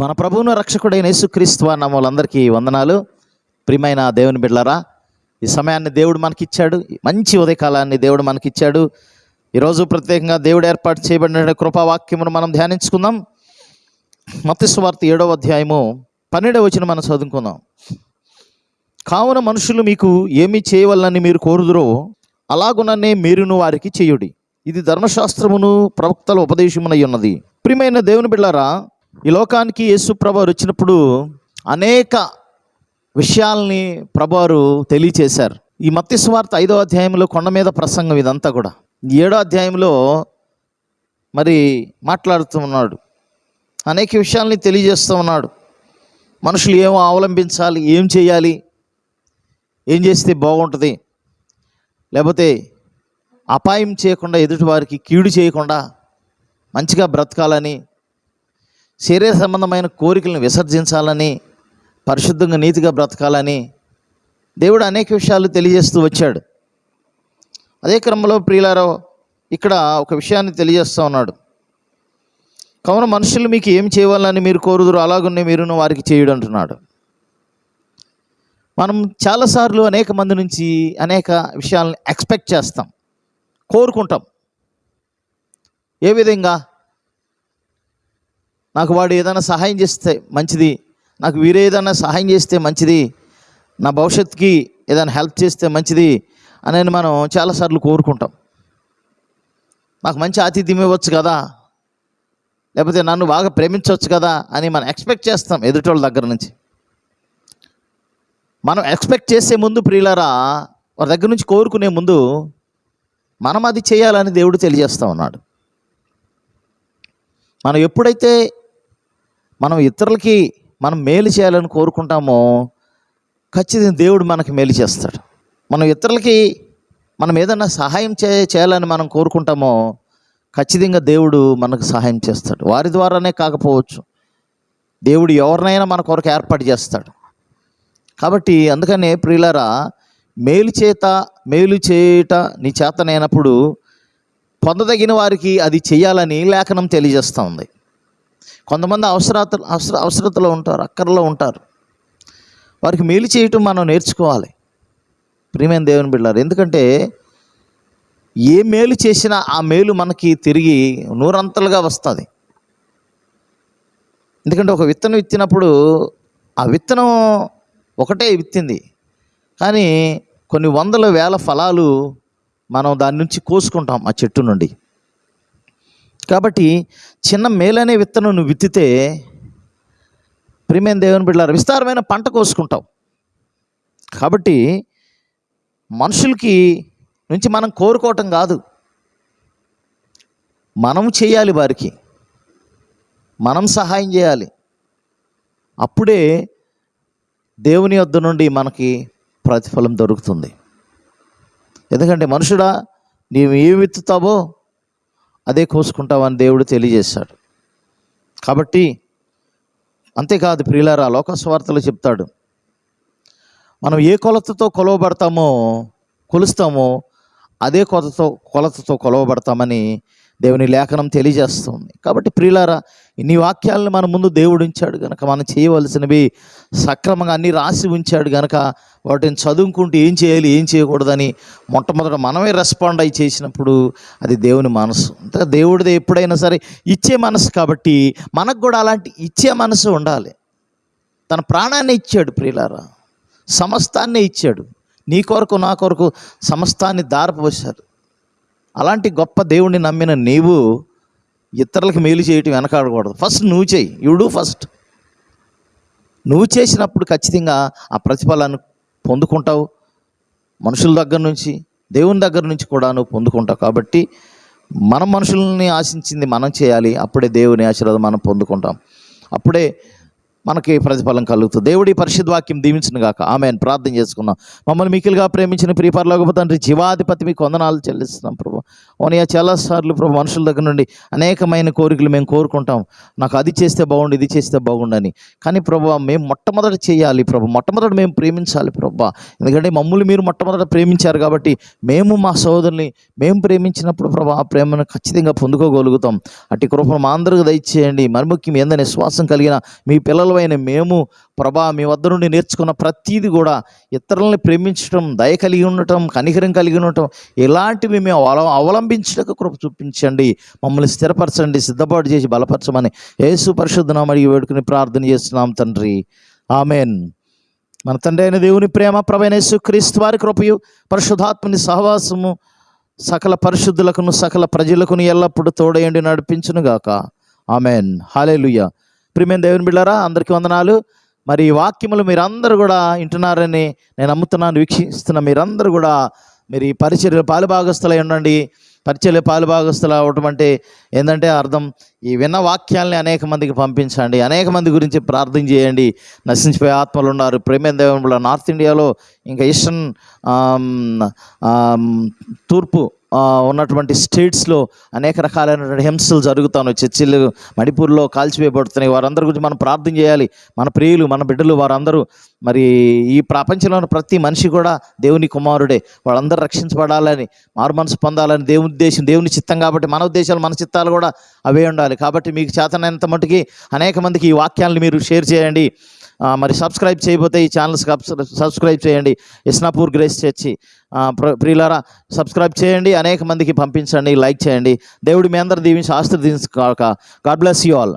మన ప్రభువును రక్షకుడైన యేసుక్రీస్తు వాళ్ళందరికీ వందనాలు. ప్రియమైన దేవుని బిడ్డలరా ఈ సమయాన్ని దేవుడు మనకిచ్చాడు. మంచి ఉదయకాలాన్ని దేవుడు మనకిచ్చాడు. ఈరోజు ప్రత్యేకంగా దేవుడు ఏర్పాటు చేయబడిన కృపావాక్యమును మనం ధ్యానించుకుందాం. మత్స్వార్త ఏడవ అధ్యాయము పన్నెండవ వచ్చిన మనం చదువుకుందాం. కావున మనుషులు మీకు ఏమి చేయవలనని మీరు కోరుదురో అలాగుననే మీరును వారికి చేయుడి. ఇది ధర్మశాస్త్రమును ప్రవక్తల ఉపదేశమునై ఉన్నది. ప్రియమైన దేవుని బిళ్ళారా ఈ లోకానికి యేసు ప్రభువారు వచ్చినప్పుడు అనేక విషయాల్ని ప్రభువారు తెలియచేశారు. ఈ మత్తి స్వార్థ ఐదో అధ్యాయంలో కొండ మీద ప్రసంగం ఇదంతా కూడా. ఈ ఏడో అధ్యాయంలో మరి మాట్లాడుతూ ఉన్నాడు. అనేక విషయాల్ని తెలియజేస్తూ ఉన్నాడు. మనుషులు ఏం అవలంబించాలి ఏం చేయాలి ఏం చేస్తే బాగుంటుంది? లేకపోతే అపాయం చేయకుండా ఎదుటివారికి కీడు చేయకుండా మంచిగా బ్రతకాలని శరీర సంబంధమైన కోరికలను విసర్జించాలని పరిశుద్ధంగా నీతిగా బ్రతకాలని దేవుడు అనేక విషయాలు తెలియజేస్తూ వచ్చాడు. అదే క్రమంలో ప్రియులారో ఇక్కడ ఒక విషయాన్ని తెలియజేస్తూ ఉన్నాడు. కావున మనుషులు మీకు ఏం చేయాలని మీరు కోరుదురు అలాగున్నే మీరును వారికి చేయుడు అంటున్నాడు. మనం చాలాసార్లు అనేక మంది నుంచి అనేక విషయాలను ఎక్స్పెక్ట్ చేస్తాం కోరుకుంటాం. ఏ విధంగా? నాకు వాడు ఏదైనా సహాయం చేస్తే మంచిది నాకు వీరే ఏదైనా సహాయం చేస్తే మంచిది నా భవిష్యత్తుకి ఏదైనా హెల్ప్ చేస్తే మంచిది అని మనం చాలాసార్లు కోరుకుంటాం. నాకు మంచి ఆతిథ్యం ఇవ్వచ్చు కదా లేకపోతే నన్ను బాగా ప్రేమించవచ్చు కదా అని మనం ఎక్స్పెక్ట్ చేస్తాం ఎదుటోళ్ళ దగ్గర నుంచి. మనం ఎక్స్పెక్ట్ చేసే ముందు ప్రియులారా వారి దగ్గర నుంచి కోరుకునే ముందు మనం అది చేయాలని దేవుడు తెలియజేస్తూ ఉన్నాడు. మనం ఎప్పుడైతే మనం ఇతరులకి మనం మేలు చేయాలని కోరుకుంటామో ఖచ్చితంగా దేవుడు మనకి మేలు చేస్తాడు. మనం ఇతరులకి మనం ఏదైనా సహాయం చే చేయాలని మనం కోరుకుంటామో ఖచ్చితంగా దేవుడు మనకు సహాయం చేస్తాడు. వారి ద్వారానే కాకపోవచ్చు. దేవుడు ఎవరినైనా మన కొరకు ఏర్పాటు చేస్తాడు. కాబట్టి అందుకనే ప్రియులరా మేలు చేత మేలు చేయుట నీ చేతనైనప్పుడు పొందదగిన వారికి అది చేయాలని లేఖనం తెలియజేస్తూ ఉంది. కొంతమంది అవసరత అవసర అవసరతలో ఉంటారు అక్కర్లో ఉంటారు. వారికి మేలు చేయటం మనం నేర్చుకోవాలి. ప్రియమైన దేవుని బిడ్డారు ఎందుకంటే ఏ మేలు చేసినా ఆ మేలు మనకి తిరిగి నూరంతలుగా వస్తుంది. ఎందుకంటే ఒక విత్తనం విత్తినప్పుడు ఆ విత్తనం ఒకటే విత్తింది. కానీ కొన్ని వందల వేల ఫలాలు మనం దాని నుంచి కోసుకుంటాం ఆ చెట్టు నుండి. కాబట్టి చిన్న మేలనే విత్తనం నువ్వు విత్తితే ప్రియమైన దేవుని బిడ్డలారు? విస్తారమైన పంట కోసుకుంటావు. కాబట్టి మనుషులకి నుంచి మనం కోరుకోవటం కాదు. మనం చేయాలి వారికి. మనం సహాయం చేయాలి. అప్పుడే దేవుని వద్ద నుండి మనకి ప్రతిఫలం దొరుకుతుంది. ఎందుకంటే మనుషుడా నీవు ఏ విత్తుతావో అదే కోసుకుంటావని దేవుడు తెలియజేశాడు. కాబట్టి అంతేకాదు ప్రియులారా లోకస్వార్తలు చెప్తాడు. మనం ఏ కొలతతో కొలవబడతామో కొలుస్తామో అదే కొలతతో కొలతతో కొలవబడతామని దేవుని లేఖనం తెలియజేస్తుంది. కాబట్టి ప్రియులారా ఇన్ని వాక్యాలను మన ముందు దేవుడు ఉంచాడు కనుక మనం చేయవలసినవి సక్రమంగా అన్ని రాసి ఉంచాడు కనుక వాటిని చదువుకుంటూ ఏం చేయాలి ఏం చేయకూడదని మొట్టమొదట మనమే రెస్పాండ్ అయి చేసినప్పుడు అది దేవుని మనసు. అంటే దేవుడిది ఎప్పుడైనా సరే ఇచ్చే మనసు కాబట్టి మనకు కూడా అలాంటి ఇచ్చే మనసు ఉండాలి. తన ప్రాణాన్ని ఇచ్చాడు ప్రియులారా సమస్తాన్ని ఇచ్చాడు. నీ కొరకు నా కొరకు సమస్తాన్ని దారపోశారు. అలాంటి గొప్ప దేవుణ్ణి నమ్మిన నీవు ఇతరులకు మేలు చేయటం వెనకాడకూడదు. ఫస్ట్ నువ్వు చేయి. యు డూ ఫస్ట్ నువ్వు చేసినప్పుడు ఖచ్చితంగా ఆ ప్రతిఫలాన్ని పొందుకుంటావు. మనుషుల దగ్గర నుంచి దేవుని దగ్గర నుంచి కూడా నువ్వు పొందుకుంటావు. కాబట్టి మనం మనుషుల్ని ఆశించింది మనం చేయాలి. అప్పుడే దేవుని ఆశీర్వాదం మనం పొందుకుంటాం. అప్పుడే మనకి ప్రతిఫలం కలుగుతుంది. దేవుడి పరిశుద్ధ వాక్యం దీవించిన గాక. ఆమె ప్రార్థన చేసుకున్నాం మమ్మల్ని మికిలుగా ప్రేమించిన ప్రియపరలోక తండ్రి జీవాధిపతి మీకు వందనాలు చెల్లిస్తున్నాం ప్రభు. ఓనియా చాలాసార్లు ప్రభు మనుషుల దగ్గర నుండి అనేకమైన కోరికలు మేము కోరుకుంటాం. నాకు అది చేస్తే బాగుండు ఇది చేస్తే బాగుండని. కానీ ప్రభు మేము మొట్టమొదట చేయాలి ప్రభు. మొట్టమొదట మేము ప్రేమించాలి ప్రభు. ఎందుకంటే మమ్మల్ని మీరు మొట్టమొదట ప్రేమించారు కాబట్టి మేము మా సోదరుని మేము ప్రేమించినప్పుడు ప్రభు ఆ ప్రేమను ఖచ్చితంగా పొందుకోగలుగుతాం. అట్టి కృపను మా అందరికి దయచేయండి. మరి ముఖ్యం ఏందని శ్వాసం కలిగిన మీ పిల్లలమైన మేము ప్రభా మీ వద్ద నుండి నేర్చుకున్న ప్రతీది కూడా ఇతరులని ప్రేమించడం దయ కలిగి ఉండటం కనికరం కలిగి ఉండటం ఇలాంటివి మేము అవల అవలంబించడానికి కృప చూపించండి. మమ్మల్ని స్థిరపరచండి సిద్ధపాటు చేసి బలపరచమని యేసు అడిగి వేడుకుని ప్రార్థన చేస్తున్నాం తండ్రి. ఆమెన్. మన తండ్రి అయిన దేవుని ప్రేమ ప్రభైన యేసుక్రీస్తు వారి కృపయు పరిశుధాత్మని సహవాసము సకల పరిశుద్ధులకును సకల ప్రజలకును ఎల్లప్పుడూ తోడయండి నడిపించునుగాక. ఆమెన్. హాలేలుయ్య ప్రియమైన దేవుని బిళ్ళారా అందరికీ వందనాలు. మరి ఈ వాక్యములు మీరందరూ కూడా వింటున్నారని నేను నమ్ముతున్నాను వీక్షిస్తున్న మీరందరూ కూడా మీరు ఈ పరిచర్య పాలుభాగస్థులై ఉండండి. పరిచర్య పాలుభాగస్థులు అవటం అంటే ఏంటంటే అర్థం ఈ విన్న వాక్యాల్ని అనేక మందికి పంపించండి అనేక మంది గురించి ప్రార్థన చేయండి. నశించిపోయే ఆత్మలు ఉన్నారు. ప్రేమ దేవుని నార్త్ ఇండియాలో ఇంకా ఈస్టర్న్ తూర్పు ఉన్నటువంటి స్టేట్స్లో అనేక రకాలైనటువంటి హింసలు జరుగుతాను. చర్చిలు మణిపూర్లో కాల్చివేయబడుతున్నాయి. వారందరి గురించి మనం ప్రార్థన చేయాలి. మన ప్రియులు మన బిడ్డలు వారందరూ. మరి ఈ ప్రపంచంలో ప్రతి మనిషి కూడా దేవుని కుమారుడే. వాళ్ళందరూ రక్షించబడాలని మారు మనసు పొందాలని దేవుని ఉద్దేశం దేవుని చిత్తం కాబట్టి మన ఉద్దేశాలు మన చిత్తాలు కూడా అవే ఉండాలి. కాబట్టి మీకు చేతనైనంత మటుకి అనేక మందికి ఈ వాక్యాలను మీరు షేర్ చేయండి. మరి సబ్స్క్రైబ్ చేయబోతే ఈ ఛానల్ సబ్స్క్రైబ్ చేయండి. Isnapur grace church. ప్రియులారా సబ్స్క్రైబ్ చేయండి అనేక మందికి పంపించండి లైక్ చేయండి. దేవుడు మీ అందరు దీవించి ఆస్తి దీవించుగాక గాడ్ బ్లెస్ యూ ఆల్.